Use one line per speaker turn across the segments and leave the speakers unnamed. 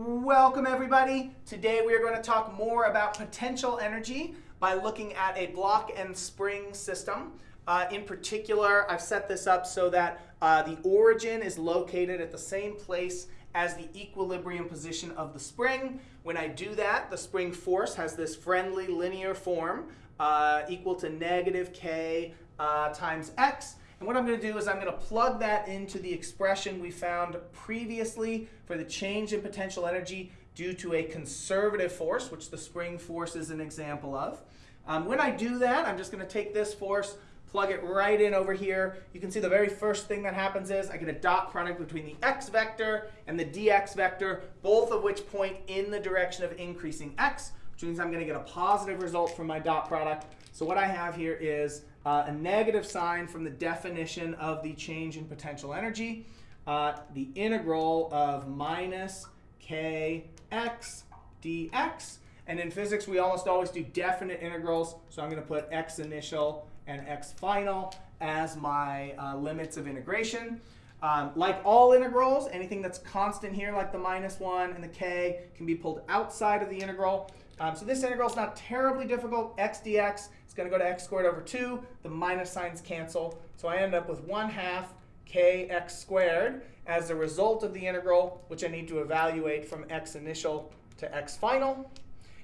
Welcome everybody. Today we are going to talk more about potential energy by looking at a block and spring system. Uh, in particular, I've set this up so that uh, the origin is located at the same place as the equilibrium position of the spring. When I do that, the spring force has this friendly linear form uh, equal to negative k uh, times x. And what I'm going to do is I'm going to plug that into the expression we found previously for the change in potential energy due to a conservative force, which the spring force is an example of. Um, when I do that, I'm just going to take this force, plug it right in over here. You can see the very first thing that happens is I get a dot product between the x vector and the dx vector, both of which point in the direction of increasing x, which means I'm going to get a positive result from my dot product. So what I have here is uh, a negative sign from the definition of the change in potential energy, uh, the integral of minus kx dx. And in physics, we almost always do definite integrals. So I'm going to put x initial and x final as my uh, limits of integration. Um, like all integrals, anything that's constant here, like the minus 1 and the k, can be pulled outside of the integral. Um, so this integral is not terribly difficult. x dx is going to go to x squared over 2. The minus signs cancel. So I end up with 1 half kx squared as a result of the integral, which I need to evaluate from x initial to x final.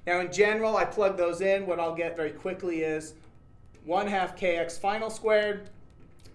Now in general, I plug those in. What I'll get very quickly is 1 half kx final squared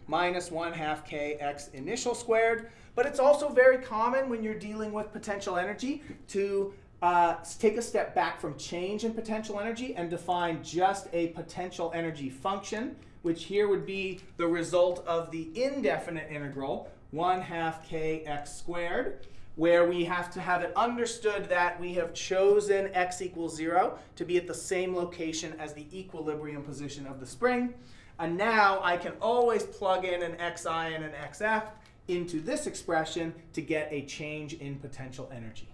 minus 1 half kx initial squared. But it's also very common when you're dealing with potential energy to uh, take a step back from change in potential energy and define just a potential energy function, which here would be the result of the indefinite integral, 1 half kx squared, where we have to have it understood that we have chosen x equals 0 to be at the same location as the equilibrium position of the spring. And now I can always plug in an xi and an xf into this expression to get a change in potential energy.